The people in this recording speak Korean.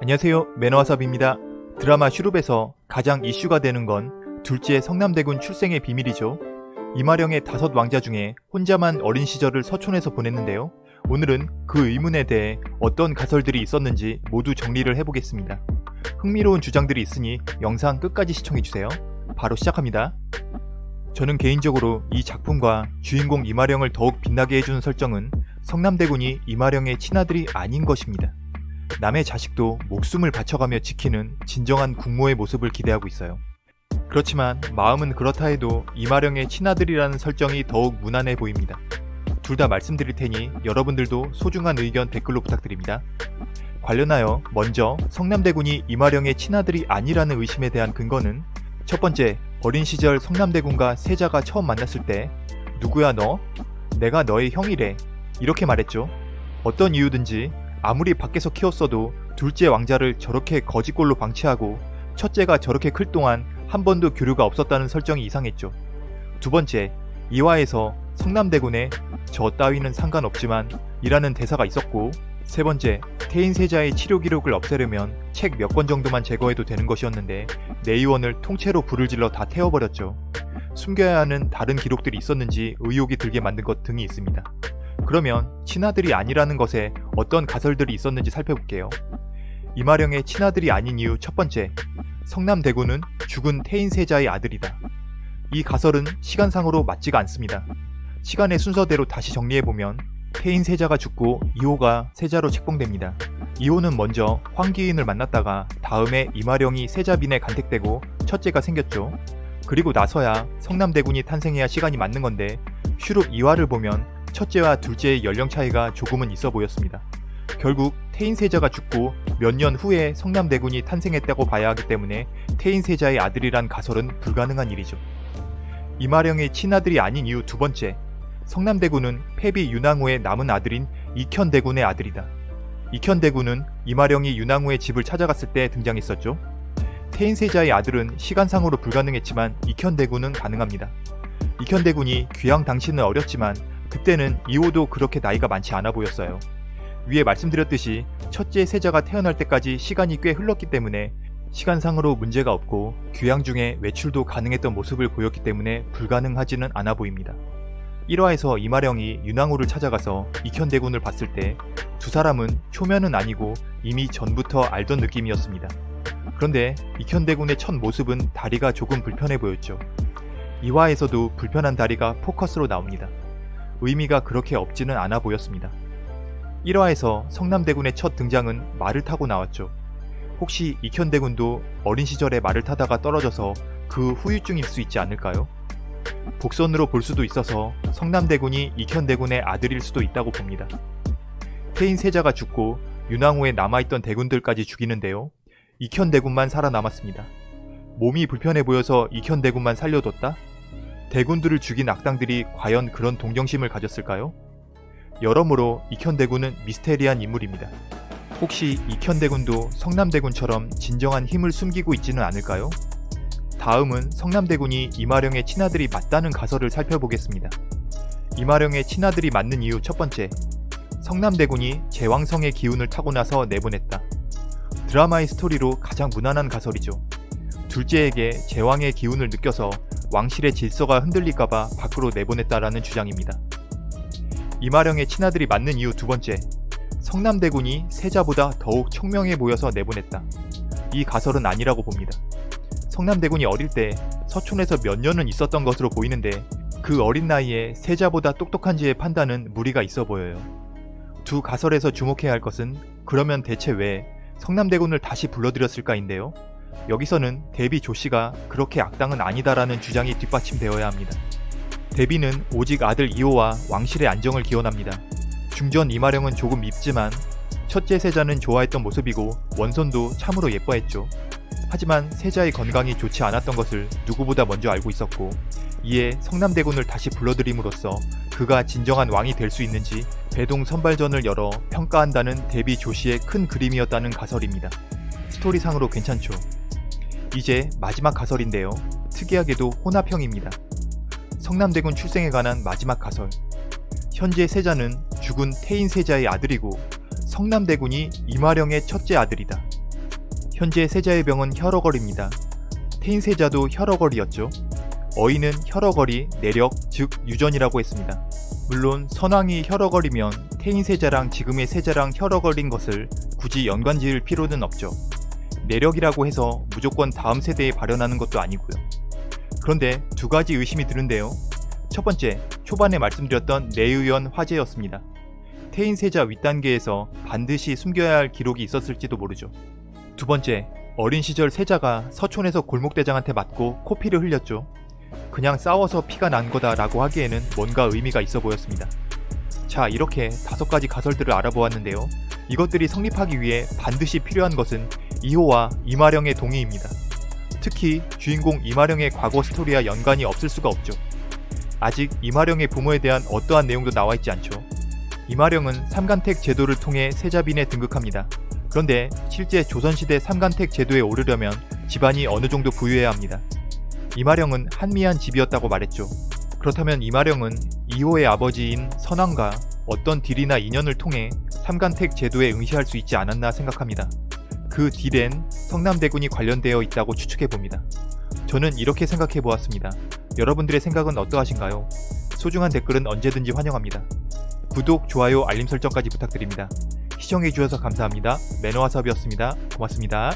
안녕하세요 매너와삽입니다. 드라마 슈룹에서 가장 이슈가 되는 건 둘째 성남대군 출생의 비밀이죠. 이마령의 다섯 왕자 중에 혼자만 어린 시절을 서촌에서 보냈는데요. 오늘은 그 의문에 대해 어떤 가설들이 있었는지 모두 정리를 해보겠습니다. 흥미로운 주장들이 있으니 영상 끝까지 시청해주세요. 바로 시작합니다. 저는 개인적으로 이 작품과 주인공 이마령을 더욱 빛나게 해주는 설정은 성남대군이 이마령의 친아들이 아닌 것입니다. 남의 자식도 목숨을 바쳐가며 지키는 진정한 국모의 모습을 기대하고 있어요. 그렇지만 마음은 그렇다 해도 이마령의 친아들이라는 설정이 더욱 무난해 보입니다. 둘 다 말씀드릴 테니 여러분들도 소중한 의견 댓글로 부탁드립니다. 관련하여 먼저 성남대군이 이마령의 친아들이 아니라는 의심에 대한 근거는 첫 번째, 어린 시절 성남대군과 세자가 처음 만났을 때 누구야 너? 내가 너의 형이래. 이렇게 말했죠. 어떤 이유든지 아무리 밖에서 키웠어도 둘째 왕자를 저렇게 거짓골로 방치하고 첫째가 저렇게 클 동안 한 번도 교류가 없었다는 설정이 이상했죠. 두 번째, 이화에서 성남대군에 저 따위는 상관없지만 이라는 대사가 있었고 세 번째, 태인세자의 치료 기록을 없애려면 책 몇 권 정도만 제거해도 되는 것이었는데 내의원을 통째로 불을 질러 다 태워버렸죠. 숨겨야 하는 다른 기록들이 있었는지 의혹이 들게 만든 것 등이 있습니다. 그러면 친아들이 아니라는 것에 어떤 가설들이 있었는지 살펴볼게요. 이마령의 친아들이 아닌 이유 첫 번째, 성남대군은 죽은 태인세자의 아들이다. 이 가설은 시간상으로 맞지가 않습니다. 시간의 순서대로 다시 정리해보면 태인 세자가 죽고 이호가 세자로 책봉됩니다. 이호는 먼저 황기인을 만났다가 다음에 이마령이 세자빈에 간택되고 첫째가 생겼죠. 그리고 나서야 성남대군이 탄생해야 시간이 맞는 건데 슈룹 이화를 보면 첫째와 둘째의 연령 차이가 조금은 있어 보였습니다. 결국 태인세자가 죽고 몇 년 후에 성남대군이 탄생했다고 봐야 하기 때문에 태인세자의 아들이란 가설은 불가능한 일이죠. 이마령의 친아들이 아닌 이유 두 번째, 성남대군은 패비 윤왕후의 남은 아들인 이현대군의 아들이다. 이현대군은 이마령이 윤왕후의 집을 찾아갔을 때 등장했었죠. 태인세자의 아들은 시간상으로 불가능했지만 이현대군은 가능합니다. 이현대군이 귀양 당시는 어렸지만 그때는 이호도 그렇게 나이가 많지 않아 보였어요. 위에 말씀드렸듯이 첫째 세자가 태어날 때까지 시간이 꽤 흘렀기 때문에 시간상으로 문제가 없고 귀양 중에 외출도 가능했던 모습을 보였기 때문에 불가능하지는 않아 보입니다. 1화에서 이마령이 윤왕후를 찾아가서 익현대군을 봤을 때 두 사람은 초면은 아니고 이미 전부터 알던 느낌이었습니다. 그런데 익현대군의 첫 모습은 다리가 조금 불편해 보였죠. 2화에서도 불편한 다리가 포커스로 나옵니다. 의미가 그렇게 없지는 않아 보였습니다. 1화에서 성남대군의 첫 등장은 말을 타고 나왔죠. 혹시 익현대군도 어린 시절에 말을 타다가 떨어져서 그 후유증일 수 있지 않을까요? 복선으로 볼 수도 있어서 성남대군이 익현대군의 아들일 수도 있다고 봅니다. 태인 세자가 죽고 윤왕후에 남아있던 대군들까지 죽이는데요. 익현대군만 살아남았습니다. 몸이 불편해 보여서 익현대군만 살려뒀다? 대군들을 죽인 악당들이 과연 그런 동정심을 가졌을까요? 여러모로 익현대군은 미스테리한 인물입니다. 혹시 익현대군도 성남대군처럼 진정한 힘을 숨기고 있지는 않을까요? 다음은 성남대군이 이마령의 친아들이 맞다는 가설을 살펴보겠습니다. 이마령의 친아들이 맞는 이유 첫 번째, 성남대군이 제왕성의 기운을 타고 나서 내보냈다. 드라마의 스토리로 가장 무난한 가설이죠. 둘째에게 제왕의 기운을 느껴서 왕실의 질서가 흔들릴까봐 밖으로 내보냈다라는 주장입니다. 이마령의 친아들이 맞는 이유 두 번째, 성남대군이 세자보다 더욱 청명해 보여서 내보냈다. 이 가설은 아니라고 봅니다. 성남대군이 어릴 때 서촌에서 몇 년은 있었던 것으로 보이는데 그 어린 나이에 세자보다 똑똑한지의 판단은 무리가 있어 보여요. 두 가설에서 주목해야 할 것은 그러면 대체 왜 성남대군을 다시 불러들였을까인데요. 여기서는 데비 조씨가 그렇게 악당은 아니다라는 주장이 뒷받침되어야 합니다. 데비는 오직 아들 이호와 왕실의 안정을 기원합니다. 중전 이마령은 조금 밉지만 첫째 세자는 좋아했던 모습이고 원손도 참으로 예뻐했죠. 하지만 세자의 건강이 좋지 않았던 것을 누구보다 먼저 알고 있었고 이에 성남대군을 다시 불러들임으로써 그가 진정한 왕이 될 수 있는지 배동 선발전을 열어 평가한다는 데비 조씨의 큰 그림이었다는 가설입니다. 스토리상으로 괜찮죠. 이제 마지막 가설인데요. 특이하게도 혼합형입니다. 성남대군 출생에 관한 마지막 가설. 현재 세자는 죽은 태인 세자의 아들이고 성남대군이 이마령의 첫째 아들이다. 현재 세자의 병은 혈어걸입니다. 태인 세자도 혈어걸이었죠. 어인은 혈어걸이, 내력, 즉 유전이라고 했습니다. 물론 선왕이 혈어걸이면 태인 세자랑 지금의 세자랑 혈어걸인 것을 굳이 연관 지을 필요는 없죠. 내력이라고 해서 무조건 다음 세대에 발현하는 것도 아니고요. 그런데 두 가지 의심이 드는데요. 첫 번째, 초반에 말씀드렸던 내의원 화재였습니다. 태인세자 윗단계에서 반드시 숨겨야 할 기록이 있었을지도 모르죠. 두 번째, 어린 시절 세자가 서촌에서 골목대장한테 맞고 코피를 흘렸죠. 그냥 싸워서 피가 난 거다 라고 하기에는 뭔가 의미가 있어 보였습니다. 자, 이렇게 다섯 가지 가설들을 알아보았는데요. 이것들이 성립하기 위해 반드시 필요한 것은 이호와 이마령의 동의입니다. 특히 주인공 이마령의 과거 스토리와 연관이 없을 수가 없죠. 아직 이마령의 부모에 대한 어떠한 내용도 나와 있지 않죠. 이마령은 삼간택 제도를 통해 세자빈에 등극합니다. 그런데 실제 조선시대 삼간택 제도에 오르려면 집안이 어느 정도 부유해야 합니다. 이마령은 한미한 집이었다고 말했죠. 그렇다면 이마령은 이호의 아버지인 선왕과 어떤 딜이나 인연을 통해 삼간택 제도에 응시할 수 있지 않았나 생각합니다. 그 딜엔 성남대군이 관련되어 있다고 추측해봅니다. 저는 이렇게 생각해 보았습니다. 여러분들의 생각은 어떠하신가요? 소중한 댓글은 언제든지 환영합니다. 구독, 좋아요, 알림 설정까지 부탁드립니다. 시청해주셔서 감사합니다. 매너와섭이었습니다. 고맙습니다.